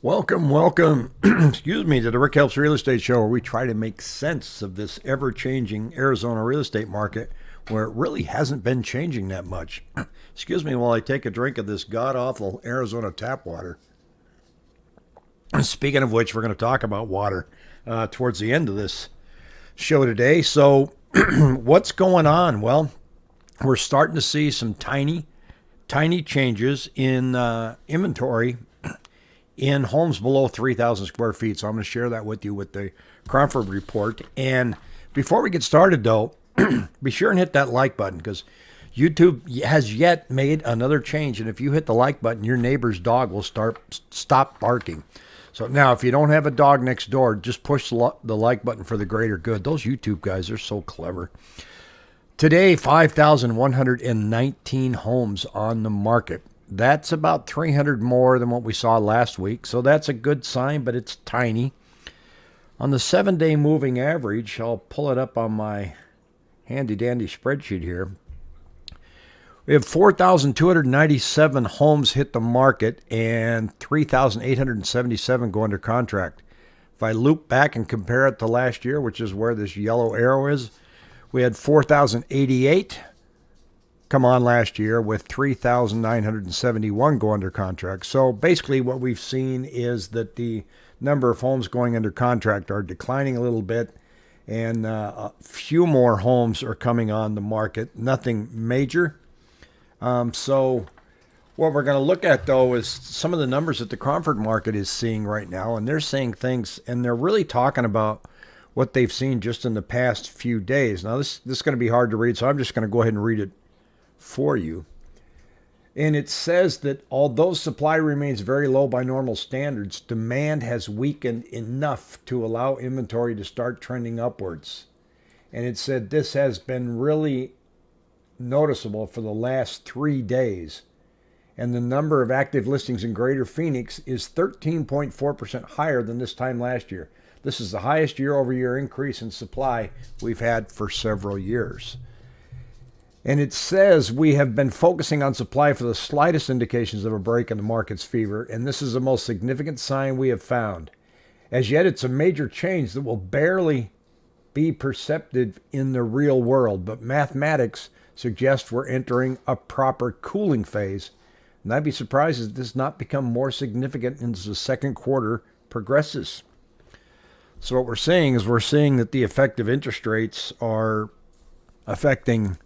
Welcome, welcome, excuse me, to the Rick Helps Real Estate Show, where we try to make sense of this ever changing Arizona real estate market where it really hasn't been changing that much. excuse me while I take a drink of this god awful Arizona tap water. Speaking of which, we're going to talk about water uh, towards the end of this show today. So, what's going on? Well, we're starting to see some tiny, tiny changes in uh, inventory in homes below 3,000 square feet. So I'm going to share that with you with the Cromford report. And before we get started, though, be sure and hit that like button because YouTube has yet made another change. And if you hit the like button, your neighbor's dog will start stop barking. So now, if you don't have a dog next door, just push the like button for the greater good. Those YouTube guys are so clever. Today, 5,119 homes on the market. That's about 300 more than what we saw last week. So that's a good sign, but it's tiny. On the seven day moving average, I'll pull it up on my handy dandy spreadsheet here. We have 4,297 homes hit the market and 3,877 go under contract. If I loop back and compare it to last year, which is where this yellow arrow is, we had 4,088 come on last year with 3,971 go under contract. So basically, what we've seen is that the number of homes going under contract are declining a little bit, and uh, a few more homes are coming on the market. Nothing major. Um, so, what we're going to look at though is some of the numbers that the Cromford market is seeing right now, and they're saying things, and they're really talking about what they've seen just in the past few days. Now, this this is going to be hard to read, so I'm just going to go ahead and read it for you. And it says that although supply remains very low by normal standards, demand has weakened enough to allow inventory to start trending upwards. And it said this has been really noticeable for the last three days. And the number of active listings in Greater Phoenix is 13.4% higher than this time last year. This is the highest year over year increase in supply we've had for several years. And it says we have been focusing on supply for the slightest indications of a break in the market's fever, and this is the most significant sign we have found. As yet, it's a major change that will barely be perceptive in the real world, but mathematics suggests we're entering a proper cooling phase. And I'd be surprised if this does not become more significant as the second quarter progresses. So, what we're seeing is we're seeing that the effective interest rates are affecting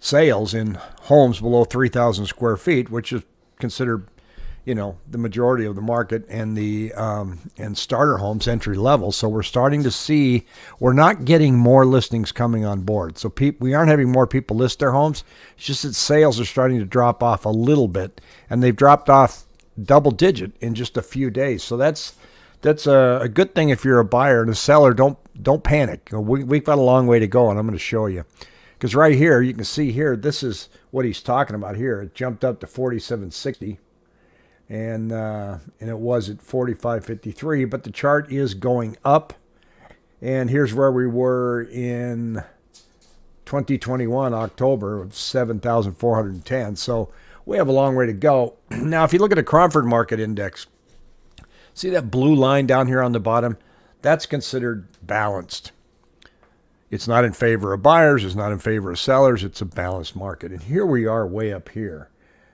sales in homes below 3,000 square feet, which is considered, you know, the majority of the market, and the um, and starter homes entry level. So we're starting to see we're not getting more listings coming on board. So we aren't having more people list their homes. It's just that sales are starting to drop off a little bit, and they've dropped off double digit in just a few days. So that's that's a, a good thing if you're a buyer and a seller. Don't don't panic. We, we've got a long way to go, and I'm going to show you. Because right here, you can see here, this is what he's talking about here. It jumped up to 4760 and uh, and it was at 45.53 but the chart is going up. And here's where we were in 2021 October of 7,410 so we have a long way to go. Now if you look at the Cromford market index see that blue line down here on the bottom? That's considered balanced it's not in favor of buyers, it's not in favor of sellers, it's a balanced market. And here we are way up here.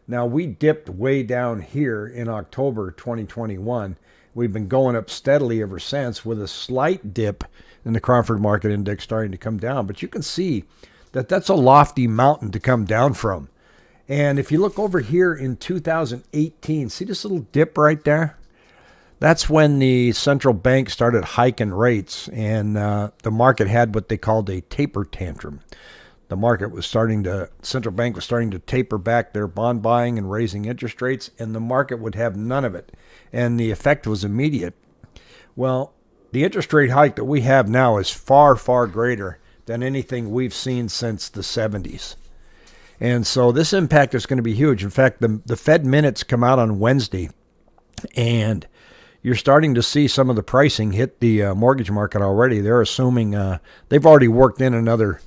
Now, we dipped way down here in October 2021. We've been going up steadily ever since with a slight dip in the Cromford Market Index starting to come down. But you can see that that's a lofty mountain to come down from. And if you look over here in 2018, see this little dip right there? That's when the central bank started hiking rates and uh, the market had what they called a taper tantrum. The market was starting to, central bank was starting to taper back their bond buying and raising interest rates, and the market would have none of it. And the effect was immediate. Well, the interest rate hike that we have now is far, far greater than anything we've seen since the 70s. And so this impact is going to be huge. In fact, the, the Fed minutes come out on Wednesday, and you're starting to see some of the pricing hit the uh, mortgage market already. They're assuming uh, they've already worked in another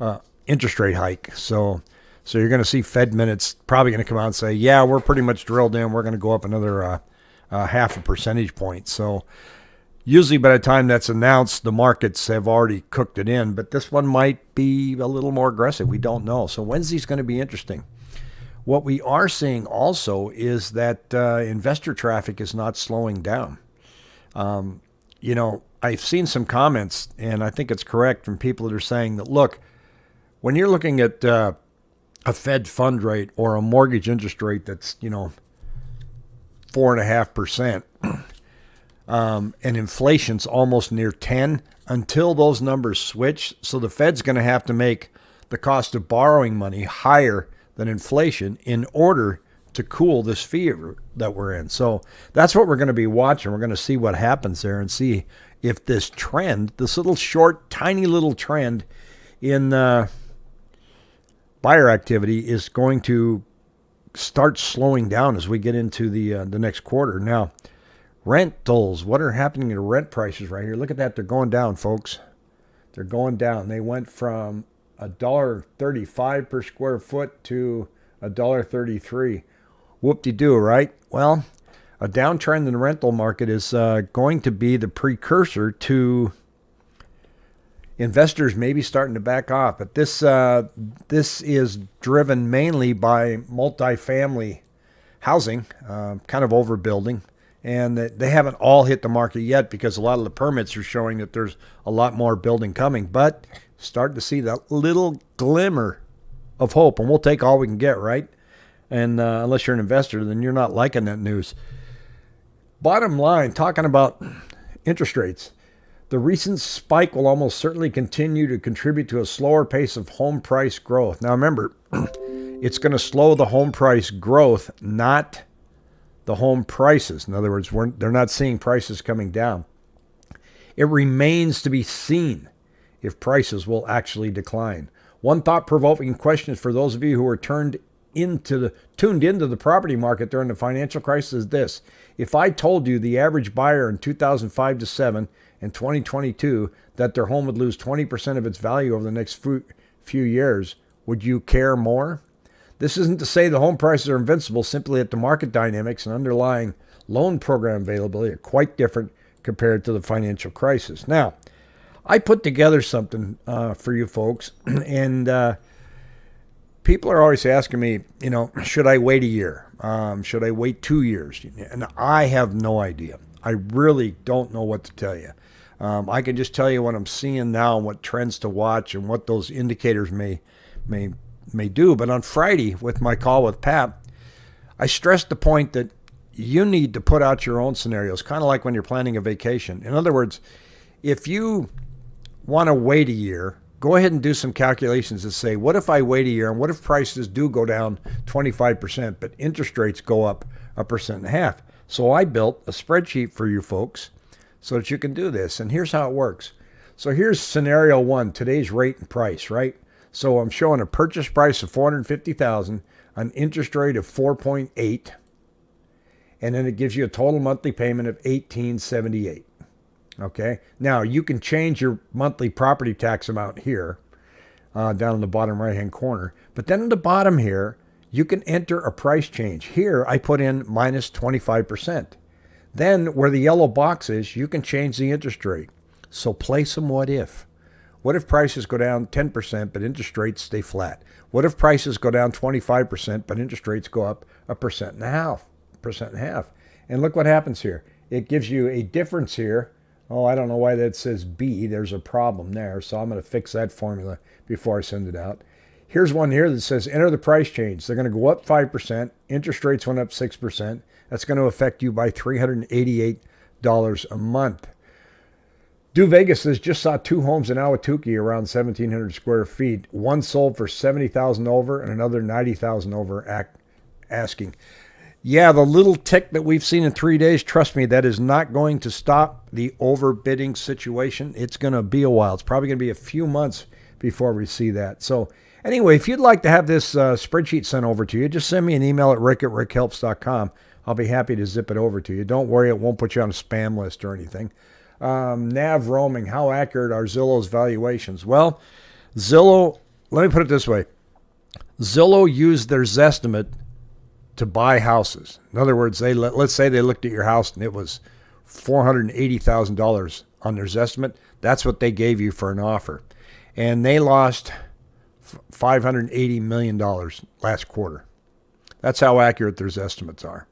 uh, interest rate hike. So, so you're going to see Fed minutes probably going to come out and say, "Yeah, we're pretty much drilled in. We're going to go up another uh, uh, half a percentage point. So usually by the time that's announced, the markets have already cooked it in. But this one might be a little more aggressive. We don't know. So Wednesday's going to be interesting. What we are seeing also is that uh, investor traffic is not slowing down. Um, you know, I've seen some comments, and I think it's correct from people that are saying that look, when you're looking at uh, a Fed fund rate or a mortgage interest rate that's you know four and a half percent, um, and inflation's almost near ten, until those numbers switch, so the Fed's going to have to make the cost of borrowing money higher than inflation in order to cool this fever that we're in. So that's what we're going to be watching. We're going to see what happens there and see if this trend, this little short, tiny little trend in uh, buyer activity, is going to start slowing down as we get into the uh, the next quarter. Now, rentals, what are happening to rent prices right here? Look at that; they're going down, folks. They're going down. They went from a dollar thirty-five per square foot to a dollar thirty-three. Whoop-de-doo, right? Well, a downtrend in the rental market is uh, going to be the precursor to investors maybe starting to back off. But this uh, this is driven mainly by multifamily housing, uh, kind of overbuilding, and that they haven't all hit the market yet because a lot of the permits are showing that there's a lot more building coming. But starting to see that little glimmer of hope, and we'll take all we can get, right? And uh, unless you're an investor, then you're not liking that news. Bottom line, talking about interest rates, the recent spike will almost certainly continue to contribute to a slower pace of home price growth. Now, remember, it's going to slow the home price growth, not the home prices. In other words, they're not seeing prices coming down. It remains to be seen if prices will actually decline. One thought provoking question for those of you who are turned into the tuned into the property market during the financial crisis is this. If I told you the average buyer in 2005 to 7 and 2022 that their home would lose 20% of its value over the next few years, would you care more? This isn't to say the home prices are invincible, simply that the market dynamics and underlying loan program availability are quite different compared to the financial crisis. Now, I put together something uh, for you folks, and uh, people are always asking me, you know, should I wait a year? Um, should I wait two years? And I have no idea. I really don't know what to tell you. Um, I can just tell you what I'm seeing now and what trends to watch and what those indicators may may may do. But on Friday, with my call with Pat, I stressed the point that you need to put out your own scenarios, kind of like when you're planning a vacation. In other words, if you want to wait a year go ahead and do some calculations and say, what if I wait a year and what if prices do go down 25%, but interest rates go up a percent and a half? So I built a spreadsheet for you folks so that you can do this. And here's how it works. So here's scenario one, today's rate and price, right? So I'm showing a purchase price of 450,000, an interest rate of 4.8, and then it gives you a total monthly payment of 1878. Okay. Now you can change your monthly property tax amount here uh, down in the bottom right hand corner. But then at the bottom here, you can enter a price change. Here I put in minus 25%. Then where the yellow box is, you can change the interest rate. So play some what if. What if prices go down 10% but interest rates stay flat? What if prices go down 25% but interest rates go up a percent and a half, percent and a half? And look what happens here. It gives you a difference here Oh, I don't know why that says B. There's a problem there. So I'm going to fix that formula before I send it out. Here's one here that says enter the price change. They're going to go up 5%. Interest rates went up 6%. That's going to affect you by $388 a month. Do Vegas says just saw two homes in Ahwatukee around 1,700 square feet. One sold for 70000 over and another 90000 over asking yeah, the little tick that we've seen in three days, trust me, that is not going to stop the overbidding situation. It's going to be a while. It's probably going to be a few months before we see that. So, anyway, if you'd like to have this uh, spreadsheet sent over to you, just send me an email at rick at rickhelps.com. I'll be happy to zip it over to you. Don't worry, it won't put you on a spam list or anything. Um, nav roaming, how accurate are Zillow's valuations? Well, Zillow, let me put it this way Zillow used their Zestimate to buy houses. In other words, they let, let's say they looked at your house and it was four hundred and eighty thousand dollars on their estimate. That's what they gave you for an offer, and they lost five hundred eighty million dollars last quarter. That's how accurate their estimates are.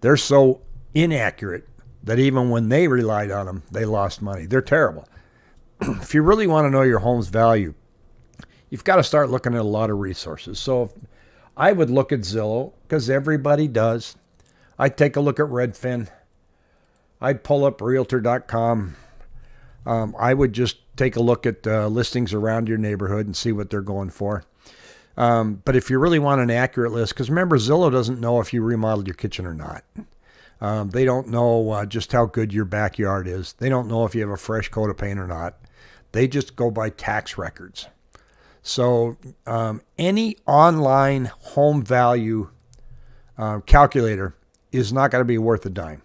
They're so inaccurate that even when they relied on them, they lost money. They're terrible. if you really want to know your home's value, you've got to start looking at a lot of resources. So I would look at Zillow because everybody does. I'd take a look at Redfin. I'd pull up realtor.com. Um, I would just take a look at uh, listings around your neighborhood and see what they're going for. Um, but if you really want an accurate list, because remember, Zillow doesn't know if you remodeled your kitchen or not. Um, they don't know uh, just how good your backyard is. They don't know if you have a fresh coat of paint or not. They just go by tax records. So um, any online home value uh, calculator is not going to be worth a dime.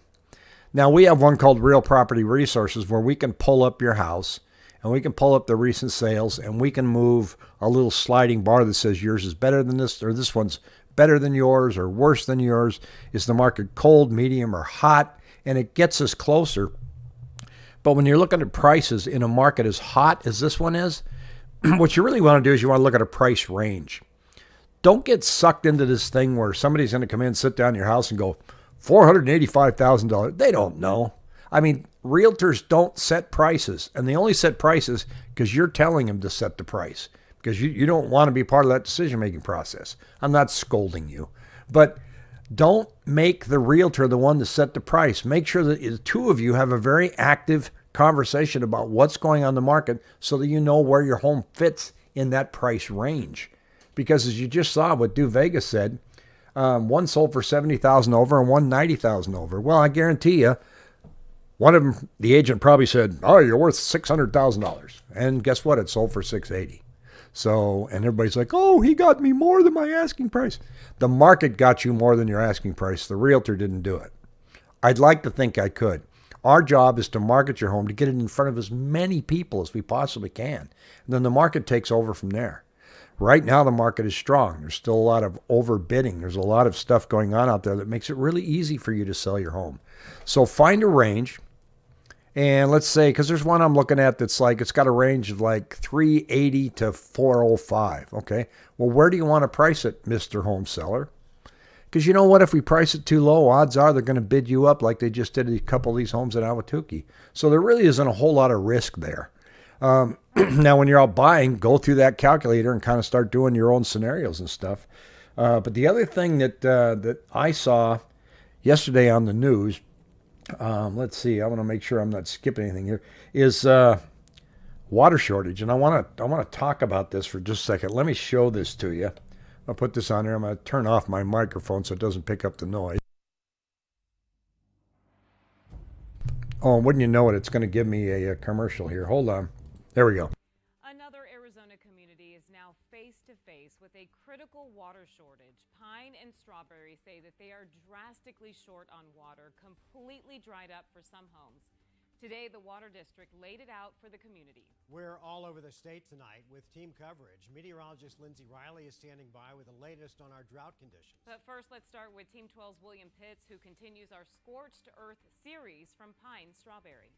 Now we have one called Real Property Resources where we can pull up your house and we can pull up the recent sales and we can move a little sliding bar that says yours is better than this or this one's better than yours or worse than yours. Is the market cold, medium, or hot? And it gets us closer. But when you're looking at prices in a market as hot as this one is, what you really want to do is you want to look at a price range. Don't get sucked into this thing where somebody's going to come in, sit down in your house, and go, $485,000. They don't know. I mean, realtors don't set prices, and they only set prices because you're telling them to set the price because you, you don't want to be part of that decision making process. I'm not scolding you, but don't make the realtor the one to set the price. Make sure that the two of you have a very active conversation about what's going on the market so that you know where your home fits in that price range. Because as you just saw what Do Vegas said, um, one sold for 70000 over and one 90000 over. Well, I guarantee you, one of them, the agent probably said, "Oh, you're worth six hundred thousand dollars," and guess what? It sold for six eighty. So, and everybody's like, "Oh, he got me more than my asking price." The market got you more than your asking price. The realtor didn't do it. I'd like to think I could. Our job is to market your home to get it in front of as many people as we possibly can. And then the market takes over from there. Right now, the market is strong. There's still a lot of overbidding. There's a lot of stuff going on out there that makes it really easy for you to sell your home. So find a range. And let's say, because there's one I'm looking at that's like, it's got a range of like 380 to 405. Okay. Well, where do you want to price it, Mr. Home Seller? Because you know what? If we price it too low, odds are they're going to bid you up like they just did a couple of these homes in Ahwatukee. So there really isn't a whole lot of risk there. Um, now, when you're out buying, go through that calculator and kind of start doing your own scenarios and stuff. Uh, but the other thing that uh, that I saw yesterday on the news, um, let's see, I want to make sure I'm not skipping anything here, is uh, water shortage, and I want to I want to talk about this for just a second. Let me show this to you. I'll put this on here. I'm going to turn off my microphone so it doesn't pick up the noise. Oh, wouldn't you know it? It's going to give me a, a commercial here. Hold on. There we go. Another Arizona community is now face to face with a critical water shortage. Pine and Strawberry say that they are drastically short on water, completely dried up for some homes. Today, the Water District laid it out for the community. We're all over the state tonight with team coverage. Meteorologist Lindsay Riley is standing by with the latest on our drought conditions. But first, let's start with Team 12's William Pitts, who continues our Scorched Earth series from Pine Strawberry.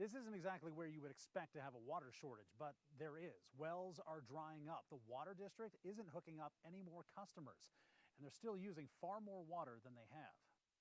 This isn't exactly where you would expect to have a water shortage, but there is. Wells are drying up. The water district isn't hooking up any more customers, and they're still using far more water than they have.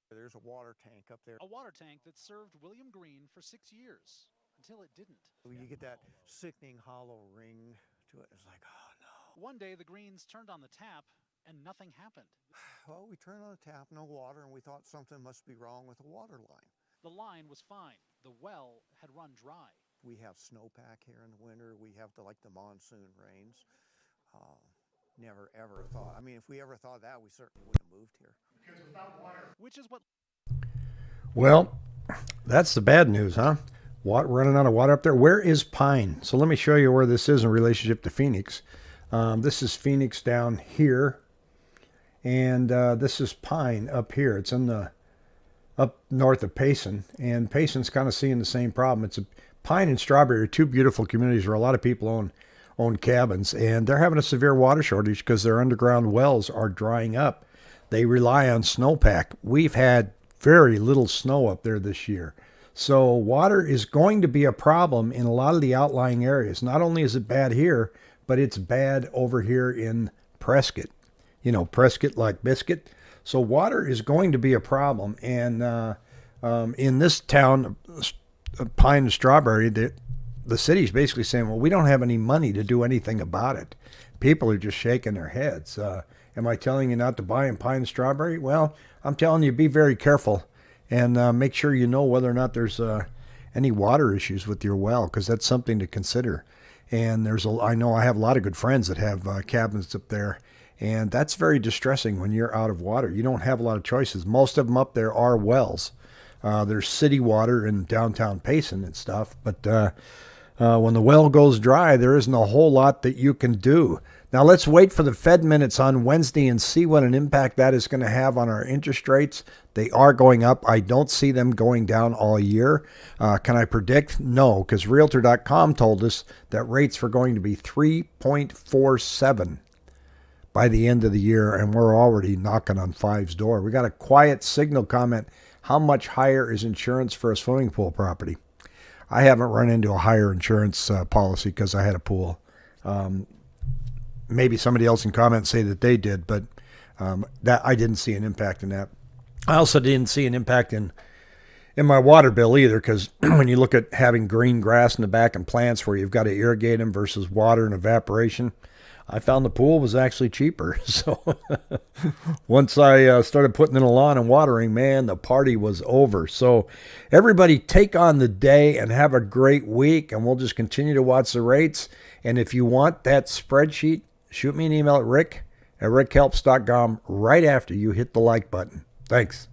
There's a water tank up there. A water tank that served William Green for six years until it didn't. You get that sickening hollow ring to it. It's like, oh no. One day the Greens turned on the tap and nothing happened. Well, we turned on the tap, no water, and we thought something must be wrong with the water line. The line was fine. The well had run dry. We have snowpack here in the winter. We have the like the monsoon rains. Uh, never ever thought. I mean, if we ever thought that, we certainly wouldn't have moved here. Which is what Well, that's the bad news, huh? Water, running out of water up there. Where is Pine? So let me show you where this is in relationship to Phoenix. Um, this is Phoenix down here, and uh, this is Pine up here. It's in the up north of Payson, and Payson's kind of seeing the same problem. It's a Pine and Strawberry are two beautiful communities where a lot of people own own cabins, and they're having a severe water shortage because their underground wells are drying up. They rely on snowpack. We've had very little snow up there this year. So water is going to be a problem in a lot of the outlying areas. Not only is it bad here, but it's bad over here in Prescott. You know, Prescott like biscuit. So water is going to be a problem. And uh, um, in this town, uh, Pine and Strawberry, the, the city's basically saying, well, we don't have any money to do anything about it. People are just shaking their heads. Uh, am I telling you not to buy in Pine and Strawberry? Well, I'm telling you, be very careful and uh, make sure you know whether or not there's uh, any water issues with your well because that's something to consider. And there's a, I know I have a lot of good friends that have uh, cabins up there, and that's very distressing when you're out of water. You don't have a lot of choices. Most of them up there are wells. Uh, there's city water in downtown Payson and stuff, but uh, uh, when the well goes dry, there isn't a whole lot that you can do. Now let's wait for the Fed minutes on Wednesday and see what an impact that is going to have on our interest rates. They are going up. I don't see them going down all year. Uh, can I predict? No, because Realtor.com told us that rates were going to be 3.47 by the end of the year, and we're already knocking on five's door. We got a quiet signal comment. How much higher is insurance for a swimming pool property? I haven't run into a higher insurance uh, policy because I had a pool. Um, maybe somebody else in comments say that they did, but um, that I didn't see an impact in that. I also didn't see an impact in in my water bill either, because when you look at having green grass in the back and plants where you've got to irrigate them versus water and evaporation, I found the pool was actually cheaper. So once I uh, started putting in a lawn and watering, man, the party was over. So everybody take on the day and have a great week, and we'll just continue to watch the rates. And if you want that spreadsheet, shoot me an email at rick at rickhelps.com right after you hit the like button. Thanks.